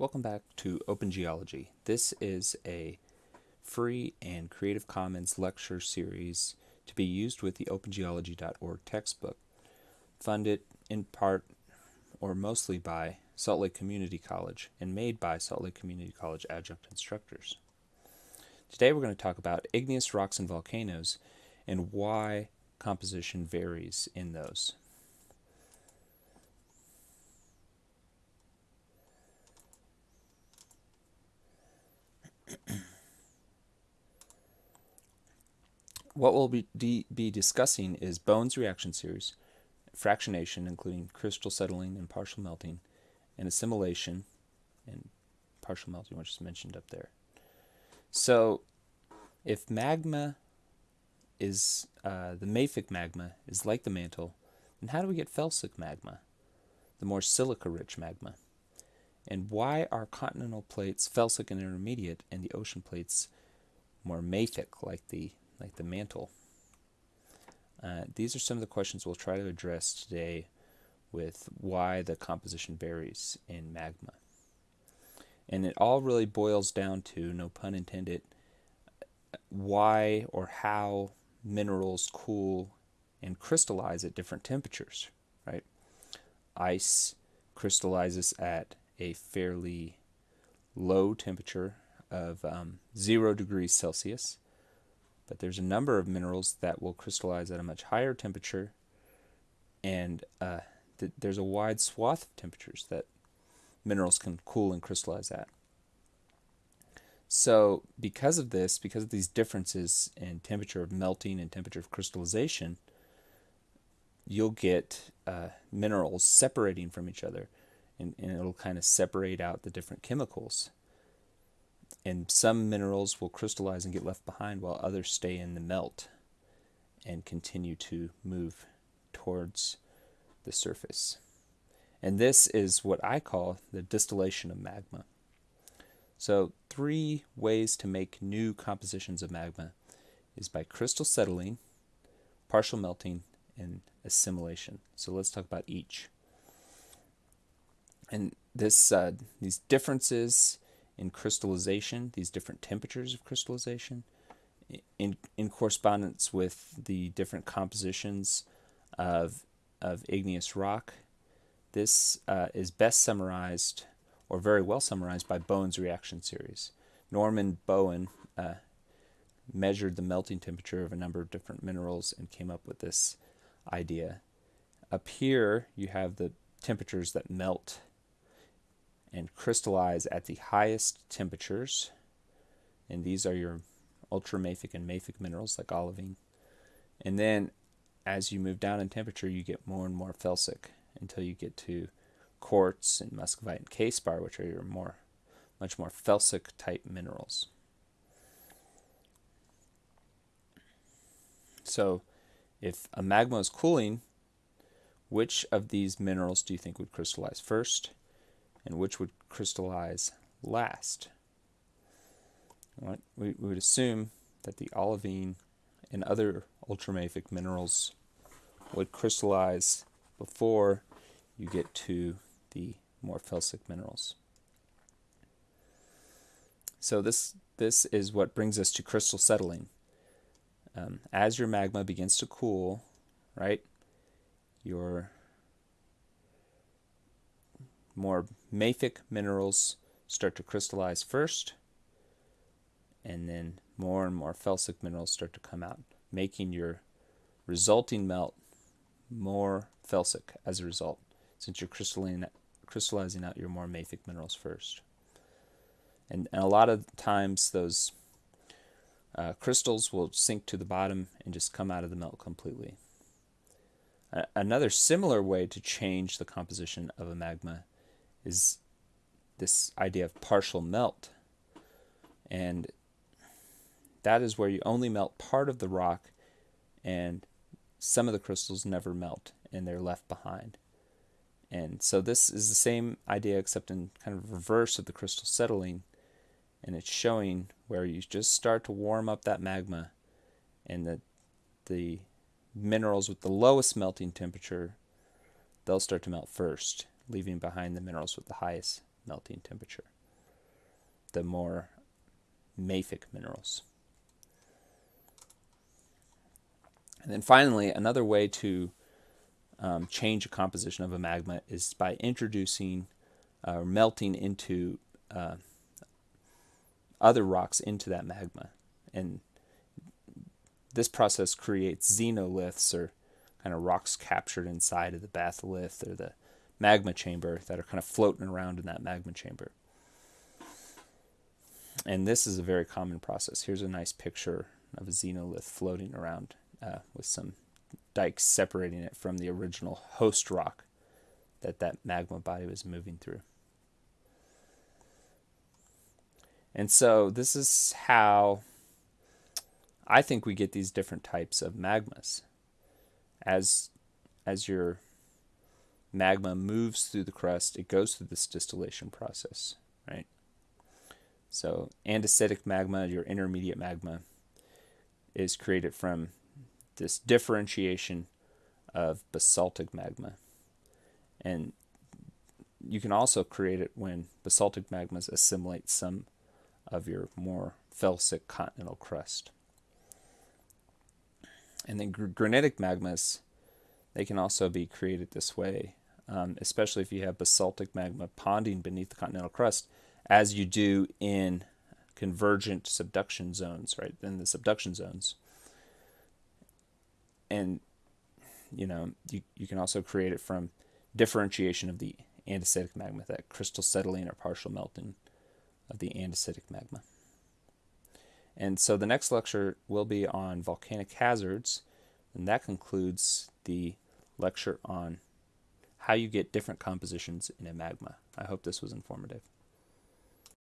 Welcome back to Open Geology. This is a free and Creative Commons lecture series to be used with the opengeology.org textbook, funded in part or mostly by Salt Lake Community College and made by Salt Lake Community College adjunct instructors. Today we're going to talk about igneous rocks and volcanoes and why composition varies in those. What we'll be, be discussing is Bowen's reaction series, fractionation, including crystal settling and partial melting, and assimilation and partial melting, which is mentioned up there. So, if magma is uh, the mafic magma is like the mantle, then how do we get felsic magma, the more silica-rich magma? And why are continental plates felsic and intermediate, and the ocean plates more mafic, like the like the mantle? Uh, these are some of the questions we'll try to address today with why the composition varies in magma. And it all really boils down to, no pun intended, why or how minerals cool and crystallize at different temperatures, right? Ice crystallizes at a fairly low temperature of um, zero degrees Celsius, but there's a number of minerals that will crystallize at a much higher temperature, and uh, th there's a wide swath of temperatures that minerals can cool and crystallize at. So because of this, because of these differences in temperature of melting and temperature of crystallization, you'll get uh, minerals separating from each other and, and it'll kind of separate out the different chemicals. And some minerals will crystallize and get left behind while others stay in the melt and continue to move towards the surface. And this is what I call the distillation of magma. So three ways to make new compositions of magma is by crystal settling, partial melting, and assimilation. So let's talk about each. And this, uh, these differences in crystallization, these different temperatures of crystallization, in, in correspondence with the different compositions of, of igneous rock, this uh, is best summarized or very well summarized by Bowen's reaction series. Norman Bowen uh, measured the melting temperature of a number of different minerals and came up with this idea. Up here, you have the temperatures that melt and crystallize at the highest temperatures. And these are your ultramafic and mafic minerals like olivine. And then as you move down in temperature, you get more and more felsic until you get to quartz and muscovite and k-spar, which are your more, much more felsic type minerals. So if a magma is cooling, which of these minerals do you think would crystallize first and which would crystallize last? We, we would assume that the olivine and other ultramafic minerals would crystallize before you get to the more felsic minerals. So this, this is what brings us to crystal settling. Um, as your magma begins to cool, right, your more mafic minerals start to crystallize first, and then more and more felsic minerals start to come out, making your resulting melt more felsic as a result, since you're crystallizing out your more mafic minerals first. And, and a lot of times those uh, crystals will sink to the bottom and just come out of the melt completely. another similar way to change the composition of a magma is this idea of partial melt. And that is where you only melt part of the rock and some of the crystals never melt and they're left behind. And so this is the same idea except in kind of reverse of the crystal settling. And it's showing where you just start to warm up that magma and the, the minerals with the lowest melting temperature, they'll start to melt first, leaving behind the minerals with the highest melting temperature, the more mafic minerals. And then finally, another way to um, change the composition of a magma is by introducing or uh, melting into uh, other rocks into that magma. And this process creates xenoliths or kind of rocks captured inside of the batholith or the magma chamber that are kind of floating around in that magma chamber. And this is a very common process. Here's a nice picture of a xenolith floating around uh, with some dikes separating it from the original host rock that that magma body was moving through. And so this is how I think we get these different types of magmas. As as your magma moves through the crust, it goes through this distillation process, right? So andesitic magma, your intermediate magma, is created from this differentiation of basaltic magma. And you can also create it when basaltic magmas assimilate some of your more felsic continental crust. And then gr granitic magmas, they can also be created this way, um, especially if you have basaltic magma ponding beneath the continental crust, as you do in convergent subduction zones, right? In the subduction zones. And, you know, you, you can also create it from differentiation of the andesitic magma, that crystal settling or partial melting of the andesitic magma. And so the next lecture will be on volcanic hazards, and that concludes the lecture on how you get different compositions in a magma. I hope this was informative.